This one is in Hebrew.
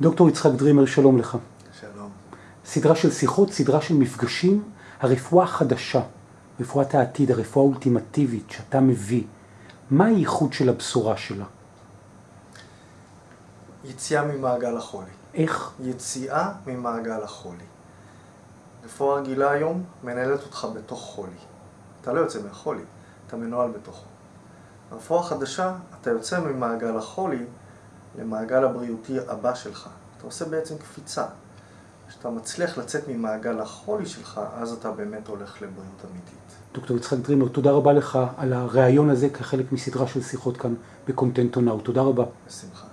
דוקטור יצחק דרימר, שלום לך. שלום. סדרה של שיחות, סדרה של מפגשים, הרפואה החדשה, רפואת העתיד, הרפואה האולטימטיבית שאתה מביא. מה הייחוד של הבשורה שלה? יציאה ממעגל החולי. איך? יציאה ממעגל החולי. רפואה רגילה היום מנהלת אותך בתוך חולי. אתה לא יוצא מהחולי, אתה מנוהל בתוכו. ברפואה חדשה, אתה יוצא ממעגל החולי למעגל הבריאותי הבא שלך. אתה עושה בעצם קפיצה. כשאתה מצליח לצאת ממעגל החולי שלך, אז אתה באמת הולך לבריאות אמיתית. דוקטור יצחק דרימר, תודה רבה לך על הריאיון הזה כחלק מסדרה של שיחות כאן בקונטנטונאו. תודה רבה. בשמחה.